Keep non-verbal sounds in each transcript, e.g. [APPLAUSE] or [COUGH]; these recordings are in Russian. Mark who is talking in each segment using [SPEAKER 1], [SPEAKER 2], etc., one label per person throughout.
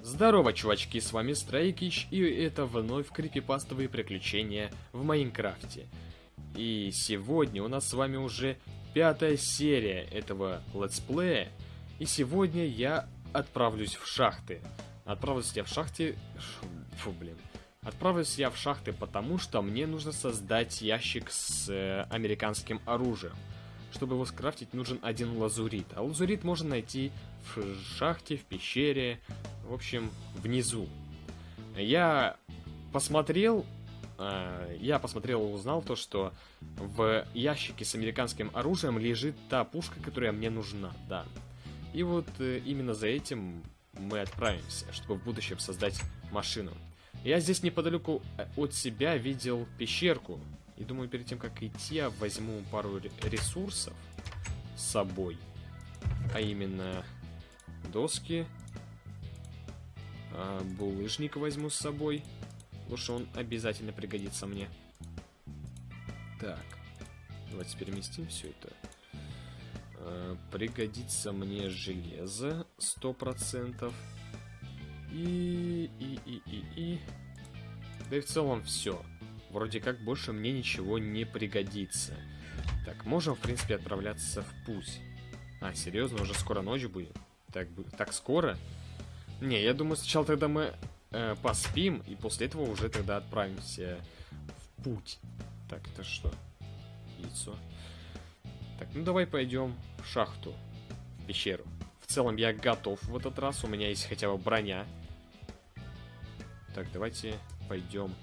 [SPEAKER 1] Здорово, чувачки, с вами Страйкич, и это вновь крипипастовые приключения в Майнкрафте. И сегодня у нас с вами уже пятая серия этого летсплея, и сегодня я отправлюсь в шахты. Отправлюсь я в шахте... Фу, блин. Отправлюсь я в шахты, потому что мне нужно создать ящик с э, американским оружием. Чтобы его скрафтить, нужен один лазурит. А лазурит можно найти в шахте, в пещере, в общем, внизу. Я посмотрел, э, я посмотрел и узнал то, что в ящике с американским оружием лежит та пушка, которая мне нужна, да. И вот э, именно за этим мы отправимся, чтобы в будущем создать машину. Я здесь неподалеку э, от себя видел пещерку. И думаю, перед тем, как идти, я возьму пару ресурсов с собой. А именно доски. А, булыжник возьму с собой. Лучше он обязательно пригодится мне. Так. Давайте переместим все это. А, пригодится мне железо. Сто процентов. И, и, и, и, и... Да и в целом все. Вроде как больше мне ничего не пригодится. Так, можем, в принципе, отправляться в путь. А, серьезно, уже скоро ночь будет? Так, так скоро? Не, я думаю, сначала тогда мы э, поспим, и после этого уже тогда отправимся в путь. Так, это что? Яйцо. Так, ну давай пойдем в шахту, в пещеру. В целом я готов в этот раз, у меня есть хотя бы броня. Так, давайте пойдем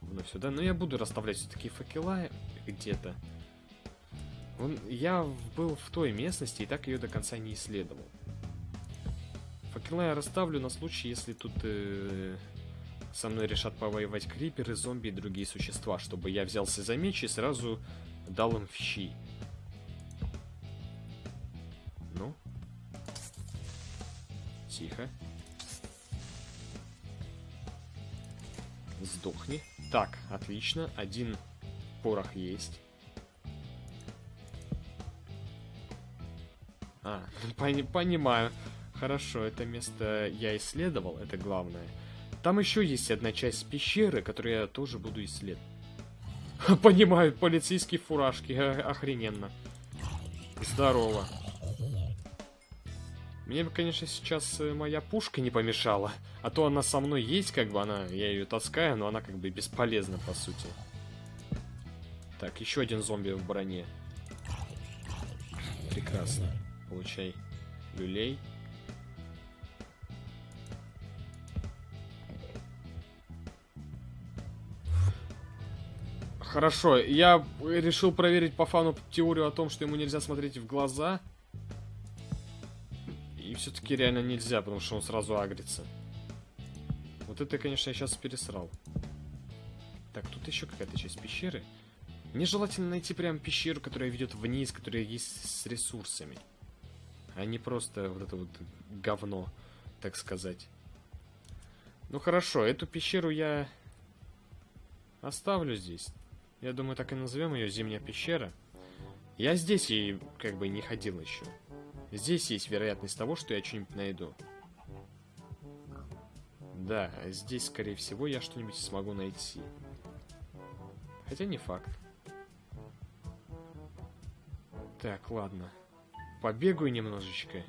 [SPEAKER 1] вновь сюда. Но я буду расставлять все-таки факела где-то. Я был в той местности и так ее до конца не исследовал. Факела я расставлю на случай, если тут э, со мной решат повоевать криперы, зомби и другие существа, чтобы я взялся за меч и сразу дал им в щи. Ну? Тихо. Сдохни. Так, отлично. Один порох есть. А, [LAUGHS] пони понимаю. Хорошо, это место я исследовал, это главное. Там еще есть одна часть пещеры, которую я тоже буду исследовать. [LAUGHS] Понимаю, полицейские фуражки, охрененно. Здорово. Мне бы, конечно, сейчас э, моя пушка не помешала. А то она со мной есть, как бы она, я ее таскаю, но она как бы бесполезна, по сути. Так, еще один зомби в броне. Прекрасно. Получай люлей. Хорошо, я решил проверить по фану теорию о том, что ему нельзя смотреть в глаза. И все-таки реально нельзя, потому что он сразу агрится. Вот это, конечно, я сейчас пересрал. Так, тут еще какая-то часть пещеры. Мне желательно найти прям пещеру, которая ведет вниз, которая есть с ресурсами. А не просто вот это вот говно, так сказать. Ну хорошо, эту пещеру я оставлю здесь. Я думаю, так и назовем ее Зимняя пещера. Я здесь и как бы не ходил еще. Здесь есть вероятность того, что я что-нибудь найду. Да, здесь, скорее всего, я что-нибудь смогу найти. Хотя не факт. Так, ладно. Побегаю немножечко.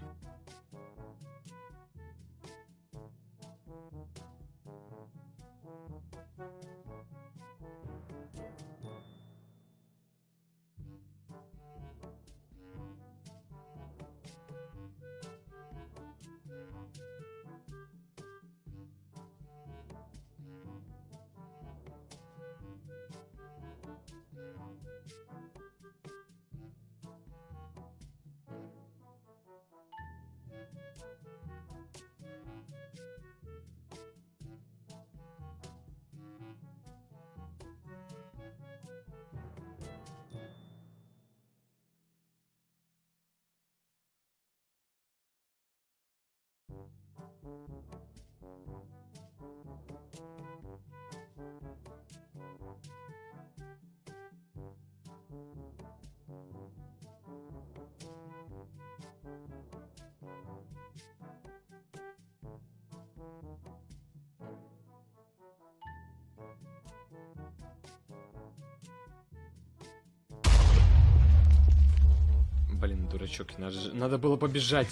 [SPEAKER 1] Блин, дурачок, надо, надо было побежать.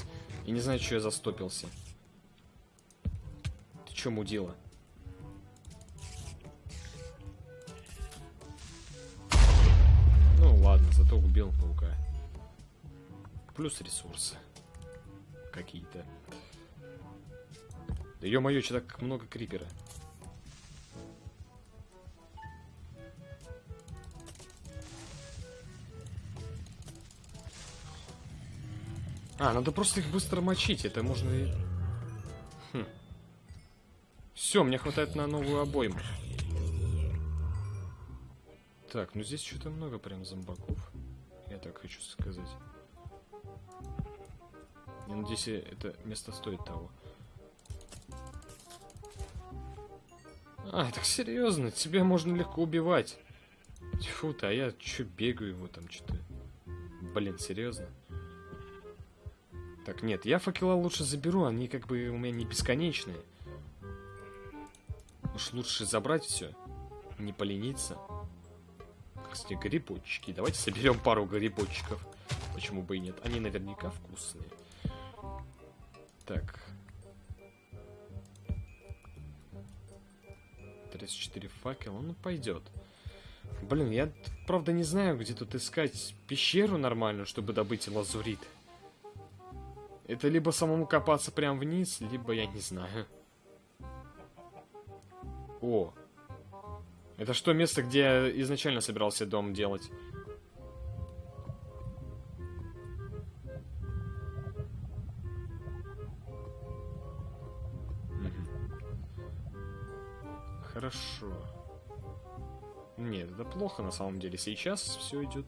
[SPEAKER 1] и не знаю, что я застопился. Чё, мудила? Ну ладно, зато убил паука. Плюс ресурсы. Какие-то. Да ё-моё, что так много крипера. А, надо просто их быстро мочить, это можно и... Все, мне хватает на новую обойму. Так, ну здесь что-то много прям зомбаков. Я так хочу сказать. Я надеюсь, это место стоит того. А, так серьезно, тебя можно легко убивать. Тьфу-то, а я чё бегаю его там что-то. Блин, серьезно? Так, нет, я факела лучше заберу, они как бы у меня не бесконечные. Уж лучше забрать все, не полениться. Кстати, грибочки. Давайте соберем пару грибочков. Почему бы и нет? Они наверняка вкусные. Так. 34 факела, ну пойдет. Блин, я правда не знаю, где тут искать пещеру нормальную, чтобы добыть лазурит. Это либо самому копаться прям вниз, либо я не знаю. О. Это что, место, где я изначально собирался дом делать? Хорошо. Нет, это плохо на самом деле. Сейчас все идет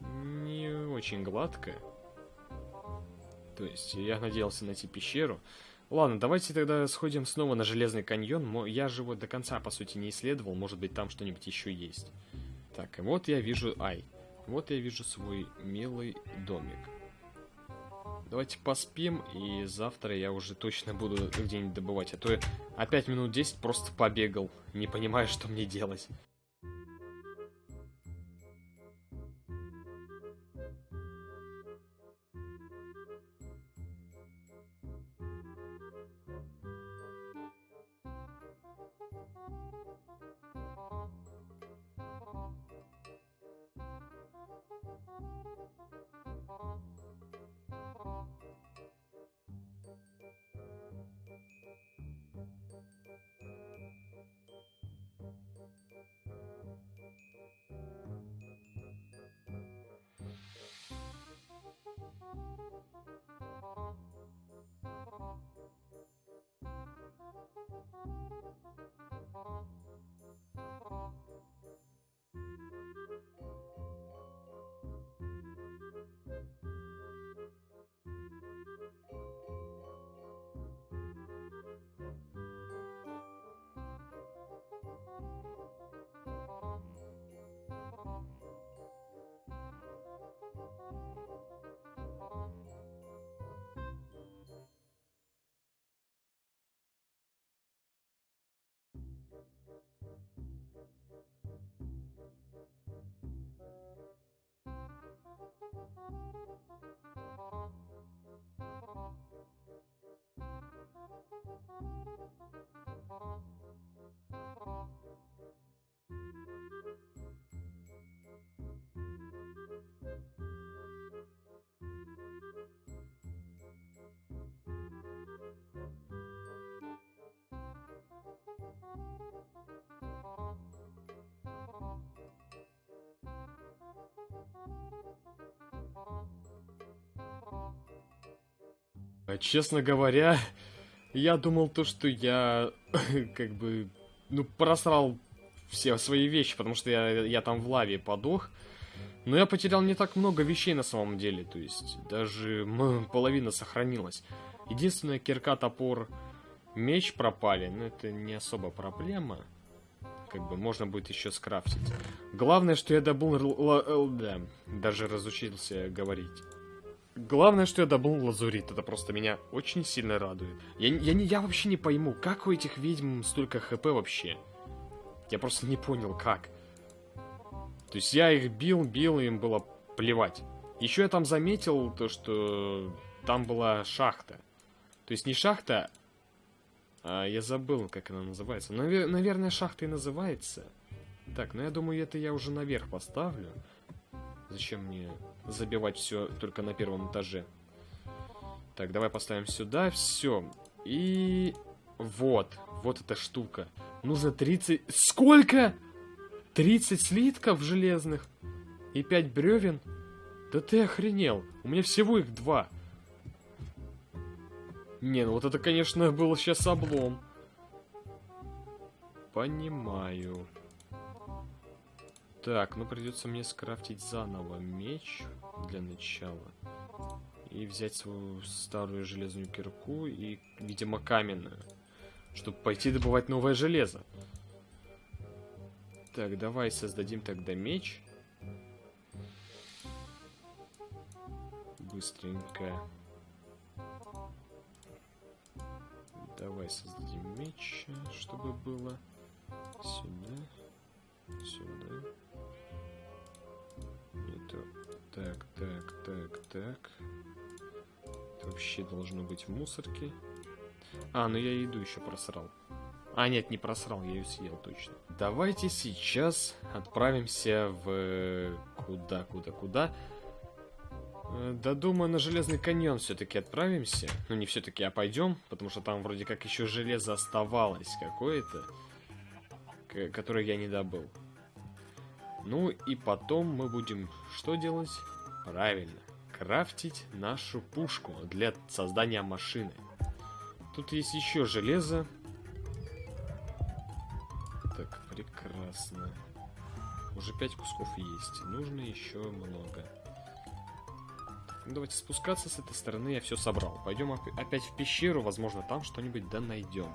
[SPEAKER 1] не очень гладко. То есть я надеялся найти пещеру. Ладно, давайте тогда сходим снова на Железный каньон. Я же его до конца, по сути, не исследовал. Может быть, там что-нибудь еще есть. Так, и вот я вижу... Ай. Вот я вижу свой милый домик. Давайте поспим, и завтра я уже точно буду где-нибудь добывать. А то я опять минут 10 просто побегал, не понимая, что мне делать. Честно говоря, я думал то, что я [COUGHS] как бы, ну, просрал все свои вещи, потому что я, я там в лаве подох. Но я потерял не так много вещей на самом деле, то есть даже [LAUGHS] половина сохранилась. Единственное, кирка, топор, меч пропали, но это не особо проблема. Как бы можно будет еще скрафтить. Главное, что я добыл... Да, даже разучился говорить. Главное, что я добыл лазурит, это просто меня очень сильно радует. Я, я, не, я вообще не пойму, как у этих ведьм столько хп вообще? Я просто не понял, как. То есть я их бил, бил, им было плевать. Еще я там заметил то, что там была шахта. То есть не шахта, а я забыл, как она называется. Навер наверное, шахта и называется. Так, ну я думаю, это я уже наверх поставлю. Зачем мне забивать все только на первом этаже? Так, давай поставим сюда, все. И вот, вот эта штука. Нужно 30... Сколько? 30 слитков железных и 5 бревен? Да ты охренел. У меня всего их два. Не, ну вот это, конечно, был сейчас облом. Понимаю. Так, ну придется мне скрафтить заново меч для начала. И взять свою старую железную кирку и, видимо, каменную. Чтобы пойти добывать новое железо. Так, давай создадим тогда меч. Быстренько. Давай создадим меч, чтобы было сюда, сюда. Так, так, так, так. Это вообще должно быть в мусорке. А, ну я еду еще просрал. А, нет, не просрал, я ее съел точно. Давайте сейчас отправимся в... Куда, куда, куда? Э, да думаю, на Железный каньон все-таки отправимся. Ну, не все-таки, а пойдем, потому что там вроде как еще железо оставалось какое-то, которое я не добыл. Ну и потом мы будем что делать? Правильно, крафтить нашу пушку для создания машины. Тут есть еще железо. Так, прекрасно. Уже пять кусков есть. Нужно еще много. Ну, давайте спускаться с этой стороны, я все собрал. Пойдем опять в пещеру, возможно, там что-нибудь да найдем.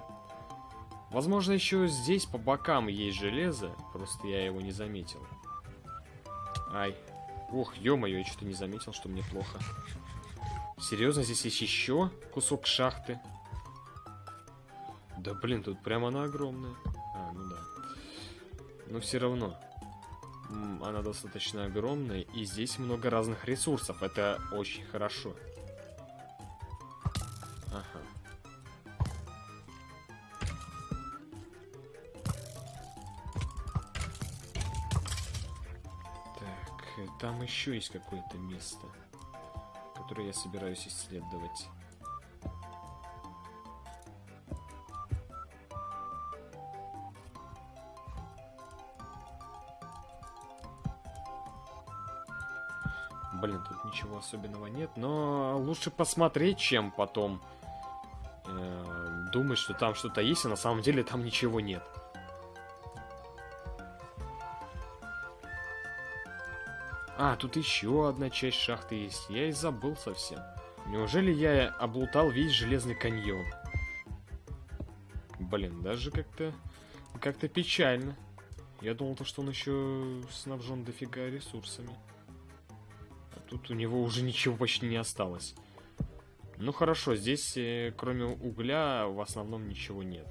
[SPEAKER 1] Возможно, еще здесь по бокам есть железо, просто я его не заметил. Ай. Ох, ё-моё, я что-то не заметил, что мне плохо. Серьезно, здесь есть еще кусок шахты? Да блин, тут прямо она огромная. А, ну да. Но все равно она достаточно огромная, и здесь много разных ресурсов. Это очень хорошо. Ага. Еще есть какое-то место, которое я собираюсь исследовать. Блин, тут ничего особенного нет, но лучше посмотреть, чем потом э, думать, что там что-то есть, а на самом деле там ничего нет. А, тут еще одна часть шахты есть. Я и забыл совсем. Неужели я облутал весь железный каньон? Блин, даже как-то как-то печально. Я думал, то, что он еще снабжен дофига ресурсами. Тут у него уже ничего почти не осталось. Ну хорошо, здесь э, кроме угля в основном ничего нет.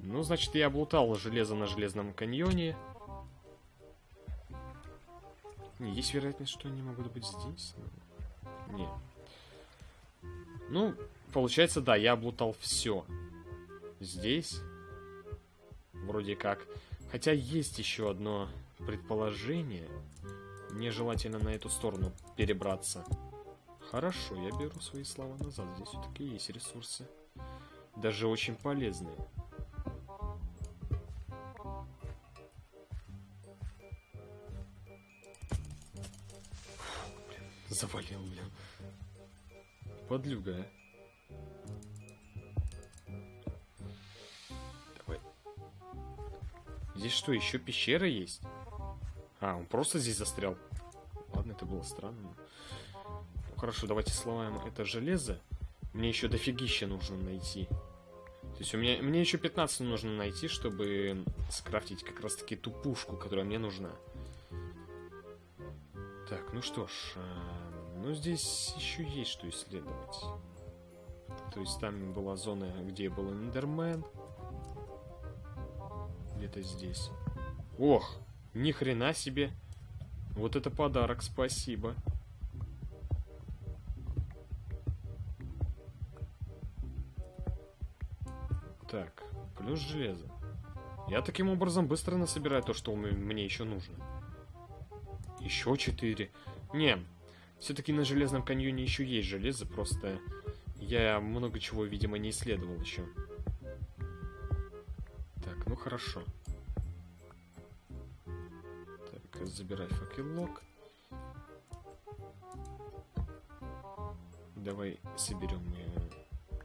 [SPEAKER 1] Ну, значит, я облутал железо на Железном каньоне. Не, есть вероятность, что они могут быть здесь? Не. Ну, получается, да, я облутал все. Здесь. Вроде как. Хотя есть еще одно предположение. Мне желательно на эту сторону перебраться. Хорошо, я беру свои слова назад. Здесь все-таки есть ресурсы. Даже очень полезные. Завалил, блин. Подлюга, а. Давай. Здесь что, еще пещера есть? А, он просто здесь застрял. Ладно, это было странно. Ну, хорошо, давайте сломаем это железо. Мне еще дофигища нужно найти. То есть у меня, мне еще 15 нужно найти, чтобы скрафтить как раз таки ту пушку, которая мне нужна. Так, ну что ж, ну здесь еще есть что исследовать. То есть там была зона, где был Эндермен. Где-то здесь. Ох, ни хрена себе. Вот это подарок, спасибо. Так, плюс железо. Я таким образом быстро насобираю то, что мне еще нужно. Еще четыре. Не, все-таки на Железном каньоне еще есть железо, просто я много чего, видимо, не исследовал еще. Так, ну хорошо. Так, забирай факелок. Давай соберем.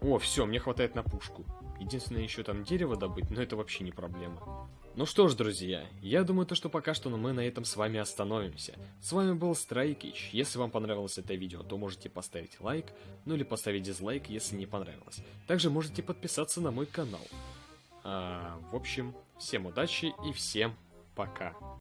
[SPEAKER 1] О, все, мне хватает на пушку. Единственное, еще там дерево добыть, но это вообще не проблема. Ну что ж, друзья, я думаю, то, что пока что мы на этом с вами остановимся. С вами был Страйкич. Если вам понравилось это видео, то можете поставить лайк, ну или поставить дизлайк, если не понравилось. Также можете подписаться на мой канал. А, в общем, всем удачи и всем пока.